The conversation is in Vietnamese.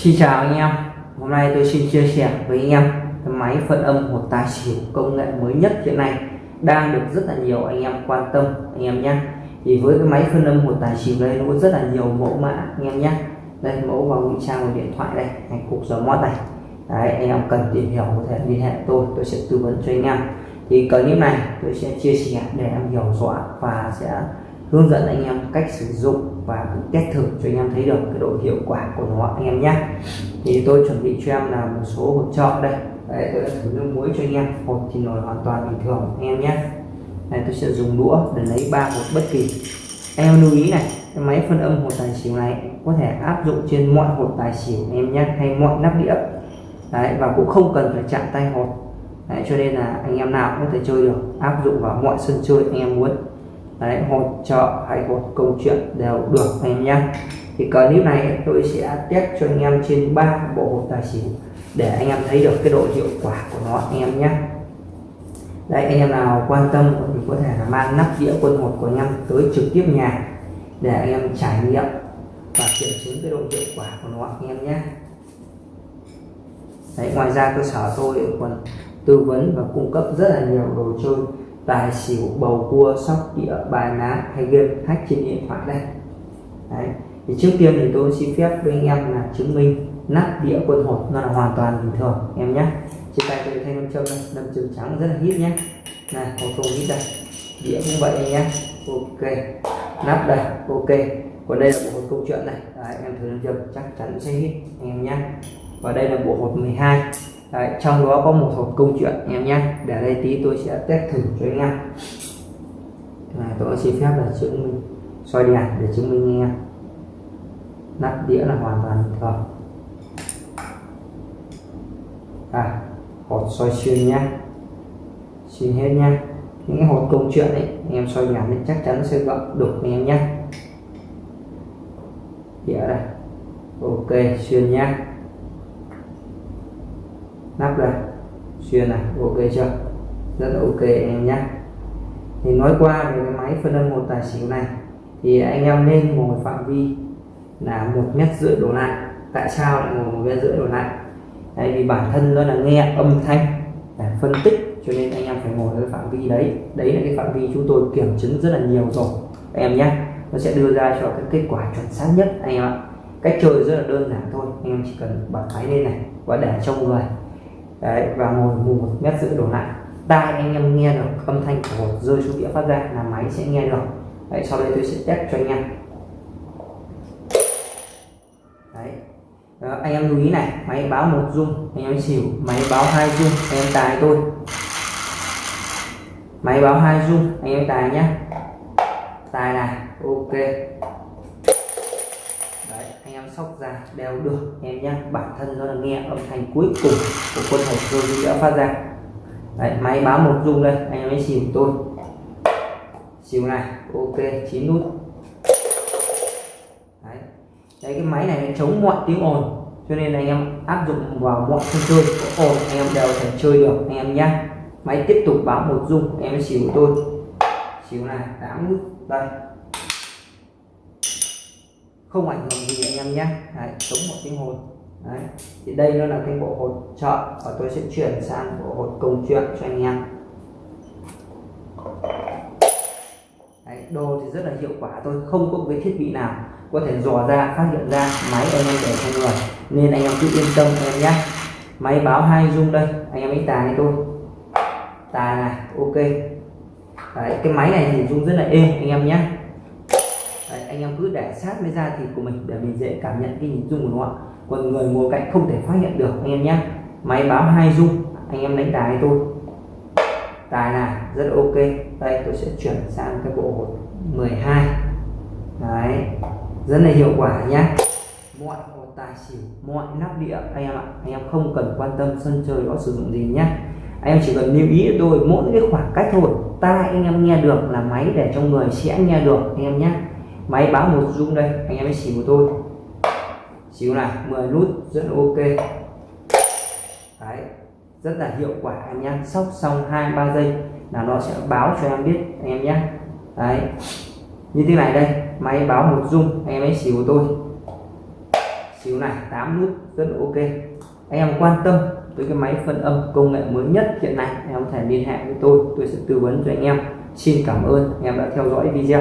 Xin chào anh em. Hôm nay tôi xin chia sẻ với anh em cái máy phân âm hột tài xỉu công nghệ mới nhất hiện nay. Đang được rất là nhiều anh em quan tâm, anh em nhé. Thì với cái máy phân âm hột tài xỉu đây, nó có rất là nhiều mẫu mã, anh em nhé. Đây, mẫu vào ngụy trang của điện thoại đây hay cục gió mót này đấy, anh em cần tìm hiểu có thể liên hệ tôi tôi sẽ tư vấn cho anh em. Thì clip này tôi sẽ chia sẻ để em hiểu rõ và sẽ hướng dẫn anh em cách sử dụng và cũng test thử cho anh em thấy được cái độ hiệu quả của nó anh em nhé. Thì tôi chuẩn bị cho em là một số hột trọ đây. Đấy, tôi đã thử nước muối cho anh em. Hột thì nổi hoàn toàn bình thường anh em nhé. Này tôi sẽ dùng đũa để lấy ba hột bất kỳ. Anh em lưu ý này cái máy phân âm hột tài xỉu này có thể áp dụng trên mọi hột tài xỉu anh em nhé hay mọi nắp đĩa. Đấy, và cũng không cần phải chạm tay hột Đấy, cho nên là anh em nào cũng có thể chơi được áp dụng vào mọi sân chơi anh em muốn. Đấy, hột trợ hay một câu chuyện đều được anh em nhé thì clip này tôi sẽ test cho anh em trên ba bộ hột tài xỉu để anh em thấy được cái độ hiệu quả của nó anh em nhé. Đây anh em nào quan tâm thì có thể là mang nắp đĩa quân hột của anh em tới trực tiếp nhà để anh em trải nghiệm và kiểm chứng cái độ hiệu quả của nó anh em nhé. Đấy, ngoài ra cơ sở tôi còn tư vấn và cung cấp rất là nhiều đồ chơi tài xỉu bầu cua sóc đĩa bài ná hay game hack trên điện thoại đây. Đấy. thì trước tiên thì tôi xin phép với anh em là chứng minh nắp đĩa quân hột nó là hoàn toàn bình thường em nhé. Trên tay tôi thay nam châm đây nam châm trắng rất là hít nhé. Này hột không hít đây? Đĩa cũng vậy anh nhé. Ok nắp đây ok. Còn đây là bộ hột câu chuyện này. Đấy, em thử nam châm chắc chắn sẽ hít anh em nhé và đây là bộ hột 12 Đấy, trong đó có một hộp câu chuyện em nhé. Để đây tí tôi sẽ test thử cho anh em. À, tôi xin phép là chứng minh. Soi đèn để chứng minh nghe, em. Nắp đĩa là hoàn toàn bình thường. À hột soi xuyên nhá xuyên hết nhá những cái hột câu chuyện ấy anh em soi đèn thì chắc chắn sẽ gặp được anh em nhé. Đĩa đây. Ok xuyên nhá nắp đây. Xuyên này ok chưa? Rất là ok anh em nhé. Thì nói qua về cái máy phân âm một tài xỉu này thì anh em nên ngồi phạm vi là một mét rưỡi đổ lại. Tại sao lại ngồi một mét rưỡi đổ lại? Đấy, vì bản thân nó là nghe âm thanh để phân tích cho nên anh em phải ngồi ở phạm vi đấy. Đấy là cái phạm vi chúng tôi kiểm chứng rất là nhiều rồi. Anh em nhé nó sẽ đưa ra cho cái kết quả chuẩn xác nhất anh em ạ. Cách chơi rất là đơn giản thôi anh em chỉ cần bật máy lên này và để trong người đấy và ngồi một mét rưỡi đổ lại. Tai anh em nghe được âm thanh của hột rơi xuống đĩa phát ra là máy sẽ nghe được. Đấy sau đây tôi sẽ test cho anh em. Đấy. Đó, anh em lưu ý này máy báo một rung anh em xỉu máy báo hai rung anh em tài tôi. Máy báo hai rung anh em tài nhé tài này ok sóc ra đều được em nhé bản thân nó là nghe âm thanh cuối cùng của quân hộp rồi đã phát ra. Đấy, máy báo một rung đây anh em ấy xỉu tôi. Xỉu này ok chín nút. Đấy. Đấy, cái máy này chống mọi tiếng ồn cho nên anh em áp dụng vào mọi sân chơi có ồn anh em đều thể chơi được anh em nhé máy tiếp tục báo một rung em ấy xỉu tôi. Xỉu này 8 nút đây không ảnh hưởng gì anh em nhé. Đấy, chống một tiếng hồn Đấy. thì đây nó là cái bộ hột trợ và tôi sẽ chuyển sang bộ hột công chuyện cho anh em. Đấy, đồ thì rất là hiệu quả tôi không có cái thiết bị nào có thể dò ra phát hiện ra máy anh em để trong người. Nên anh em cứ yên tâm em nhé. Máy báo hai dung đây anh em ấy tài tôi. Tài này ok. Đấy, cái máy này thì rung rất là êm anh em nhé anh em cứ để sát với da thịt của mình, để mình dễ cảm nhận cái hình dung của nó còn người ngồi cạnh không thể phát hiện được, anh em nhé máy báo hai dung anh em đánh tài tôi tài là rất ok. Đây, tôi sẽ chuyển sang cái bộ hột 12 đấy, rất là hiệu quả nhé mọi hột tài xỉu, mọi nắp đĩa anh em ạ. Anh em không cần quan tâm sân chơi đó sử dụng gì nhé anh em chỉ cần lưu ý tôi mỗi cái khoảng cách thôi. Tai anh em nghe được là máy để trong người sẽ nghe được, anh em nhé máy báo một rung đây, anh em hãy xỉu của tôi. Xỉu này 10 nút, rất là ok. Đấy, rất là hiệu quả anh em sóc xong hai, ba giây là nó sẽ báo cho em biết, anh em nhé đấy, như thế này đây, máy báo một rung anh em hãy xỉu của tôi. Xíu này 8 nút, rất là ok. Anh em quan tâm tới cái máy phân âm công nghệ mới nhất hiện nay anh em có thể liên hệ với tôi tôi sẽ tư vấn cho anh em. Xin cảm ơn, anh em đã theo dõi video.